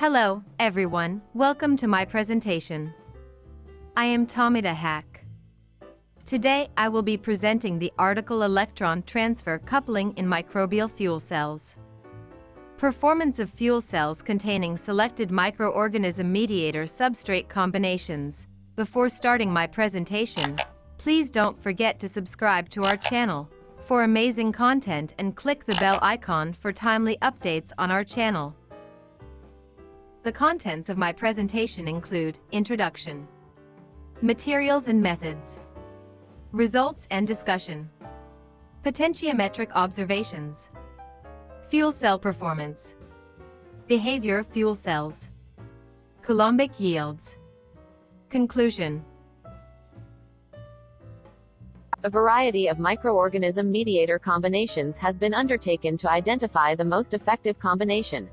Hello, everyone, welcome to my presentation. I am Tomita Hack. Today I will be presenting the article Electron Transfer Coupling in Microbial Fuel Cells. Performance of fuel cells containing selected microorganism mediator substrate combinations. Before starting my presentation, please don't forget to subscribe to our channel for amazing content and click the bell icon for timely updates on our channel. The contents of my presentation include Introduction, Materials and Methods, Results and Discussion, Potentiometric Observations, Fuel cell performance. Behavior of fuel cells. Coulombic yields. Conclusion. A variety of microorganism mediator combinations has been undertaken to identify the most effective combination.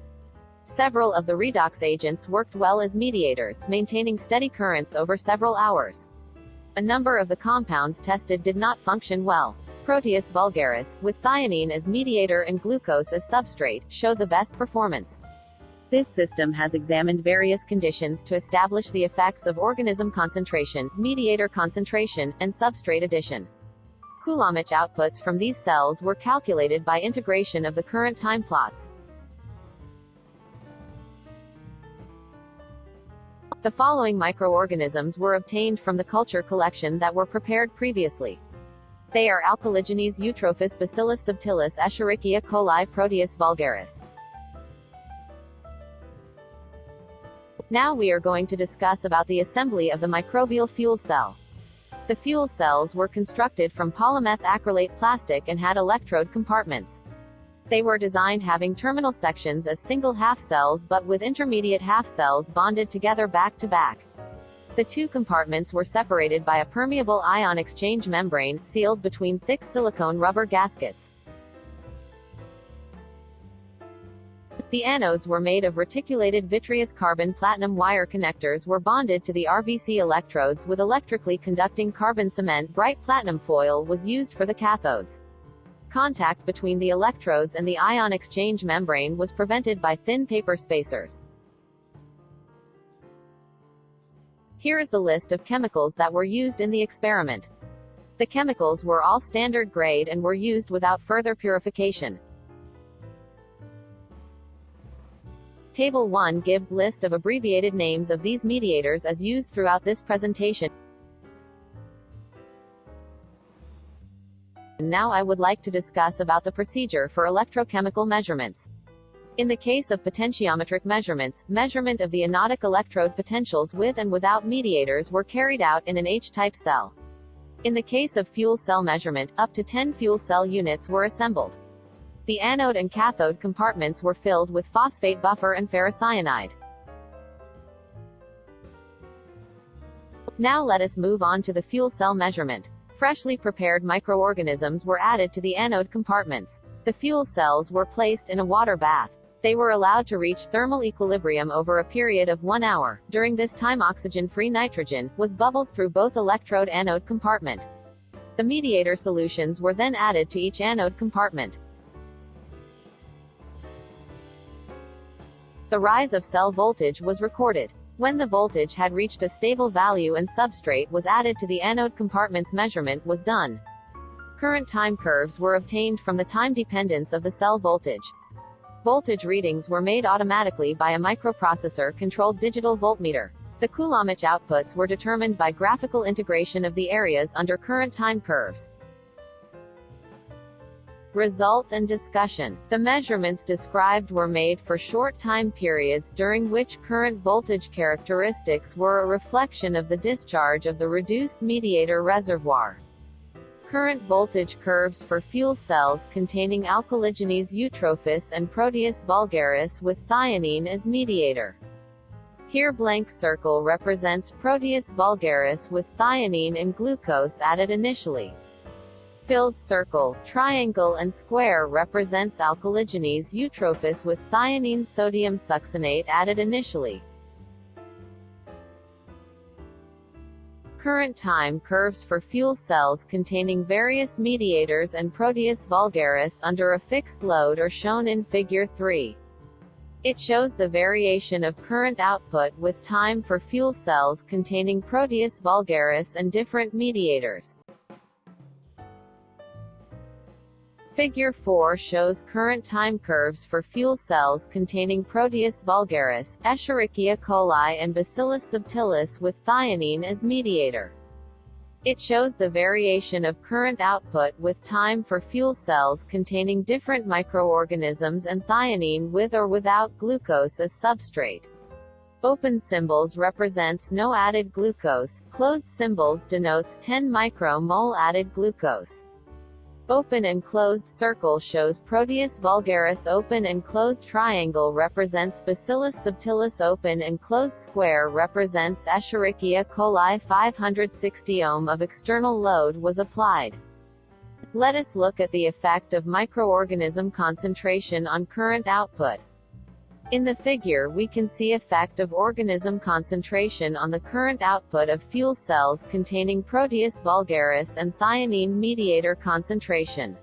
Several of the redox agents worked well as mediators, maintaining steady currents over several hours. A number of the compounds tested did not function well. Proteus vulgaris, with thionine as mediator and glucose as substrate, show the best performance. This system has examined various conditions to establish the effects of organism concentration, mediator concentration, and substrate addition. Coulombic outputs from these cells were calculated by integration of the current time plots. The following microorganisms were obtained from the culture collection that were prepared previously. They are Alcaligenes eutrophus Bacillus subtilis Escherichia coli Proteus vulgaris. Now we are going to discuss about the assembly of the microbial fuel cell. The fuel cells were constructed from polymeth acrylate plastic and had electrode compartments. They were designed having terminal sections as single half cells but with intermediate half cells bonded together back to back. The two compartments were separated by a permeable ion exchange membrane, sealed between thick silicone rubber gaskets. The anodes were made of reticulated vitreous carbon platinum wire connectors were bonded to the RVC electrodes with electrically conducting carbon cement bright platinum foil was used for the cathodes. Contact between the electrodes and the ion exchange membrane was prevented by thin paper spacers. Here is the list of chemicals that were used in the experiment. The chemicals were all standard grade and were used without further purification. Table 1 gives list of abbreviated names of these mediators as used throughout this presentation. Now I would like to discuss about the procedure for electrochemical measurements. In the case of potentiometric measurements, measurement of the anodic electrode potentials with and without mediators were carried out in an H-type cell. In the case of fuel cell measurement, up to 10 fuel cell units were assembled. The anode and cathode compartments were filled with phosphate buffer and ferrocyanide. Now let us move on to the fuel cell measurement. Freshly prepared microorganisms were added to the anode compartments. The fuel cells were placed in a water bath. They were allowed to reach thermal equilibrium over a period of one hour. During this time oxygen-free nitrogen was bubbled through both electrode anode compartment. The mediator solutions were then added to each anode compartment. The rise of cell voltage was recorded. When the voltage had reached a stable value and substrate was added to the anode compartment's measurement was done. Current time curves were obtained from the time dependence of the cell voltage. Voltage readings were made automatically by a microprocessor-controlled digital voltmeter. The Coulombic outputs were determined by graphical integration of the areas under current time curves. Result and discussion. The measurements described were made for short time periods during which current voltage characteristics were a reflection of the discharge of the reduced mediator reservoir current voltage curves for fuel cells containing alcaligenes eutrophus and Proteus vulgaris with thionine as mediator. Here blank circle represents Proteus vulgaris with thionine and glucose added initially. Filled circle, triangle and square represents Alcaligenes eutrophus with thionine sodium succinate added initially. current time curves for fuel cells containing various mediators and Proteus vulgaris under a fixed load are shown in Figure 3. It shows the variation of current output with time for fuel cells containing Proteus vulgaris and different mediators. Figure 4 shows current time curves for fuel cells containing Proteus vulgaris, Escherichia coli and Bacillus subtilis with thionine as mediator. It shows the variation of current output with time for fuel cells containing different microorganisms and thionine with or without glucose as substrate. Open symbols represents no added glucose, closed symbols denotes 10 micromole added glucose. Open and closed circle shows Proteus vulgaris open and closed triangle represents Bacillus subtilis open and closed square represents Escherichia coli 560 ohm of external load was applied. Let us look at the effect of microorganism concentration on current output. In the figure we can see effect of organism concentration on the current output of fuel cells containing Proteus vulgaris and thionine mediator concentration.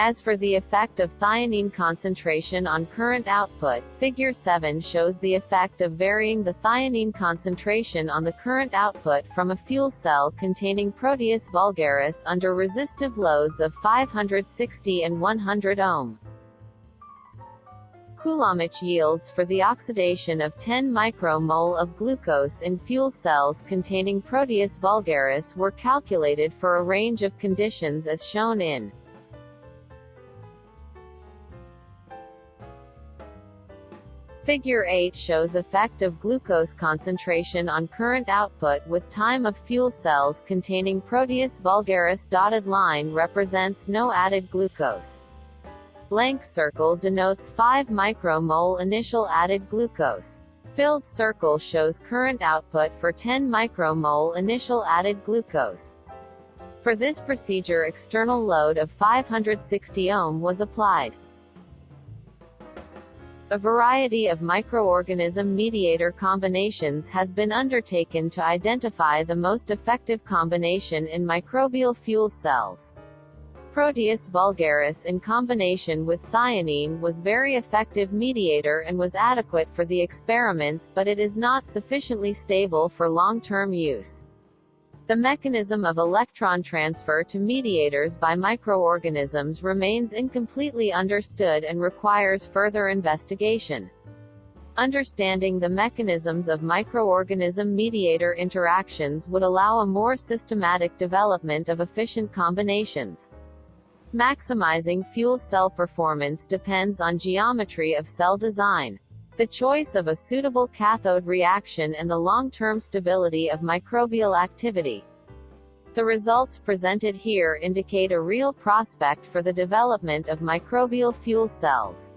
As for the effect of thionine concentration on current output, Figure 7 shows the effect of varying the thionine concentration on the current output from a fuel cell containing Proteus vulgaris under resistive loads of 560 and 100 ohm. Coulombic yields for the oxidation of 10 micromole of glucose in fuel cells containing Proteus vulgaris were calculated for a range of conditions as shown in Figure 8 shows effect of glucose concentration on current output with time of fuel cells containing Proteus vulgaris dotted line represents no added glucose. Blank circle denotes 5 micromole initial added glucose. Filled circle shows current output for 10 micromole initial added glucose. For this procedure external load of 560 ohm was applied. A variety of microorganism mediator combinations has been undertaken to identify the most effective combination in microbial fuel cells. Proteus vulgaris in combination with thionine was very effective mediator and was adequate for the experiments but it is not sufficiently stable for long-term use. The mechanism of electron transfer to mediators by microorganisms remains incompletely understood and requires further investigation. Understanding the mechanisms of microorganism mediator interactions would allow a more systematic development of efficient combinations. Maximizing fuel cell performance depends on geometry of cell design. The choice of a suitable cathode reaction and the long-term stability of microbial activity. The results presented here indicate a real prospect for the development of microbial fuel cells.